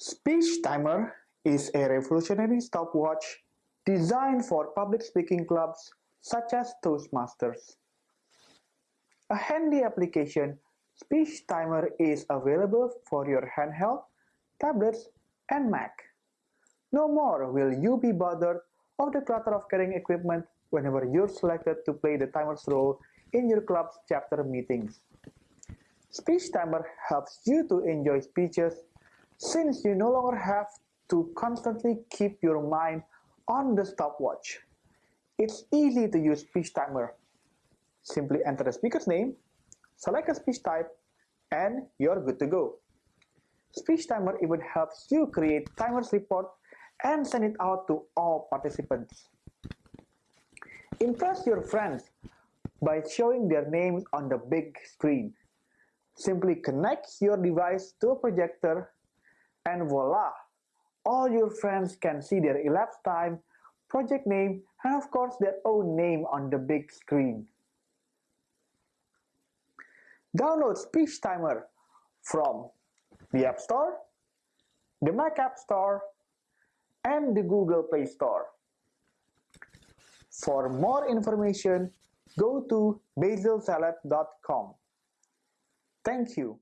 Speech Timer is a revolutionary stopwatch designed for public speaking clubs such as Toastmasters. A handy application, Speech Timer is available for your handheld, tablets, and Mac. No more will you be bothered of the clutter of carrying equipment whenever you're selected to play the timer's role in your club's chapter meetings. Speech Timer helps you to enjoy speeches since you no longer have to constantly keep your mind on the stopwatch. It's easy to use speech timer. Simply enter the speaker's name, select a speech type, and you're good to go. Speech timer even helps you create timers report and send it out to all participants. Impress your friends by showing their names on the big screen. Simply connect your device to a projector and voila! All your friends can see their elapsed time, project name, and of course their own name on the big screen. Download Speech Timer from the App Store, the Mac App Store, and the Google Play Store. For more information, go to basilsalad.com. Thank you.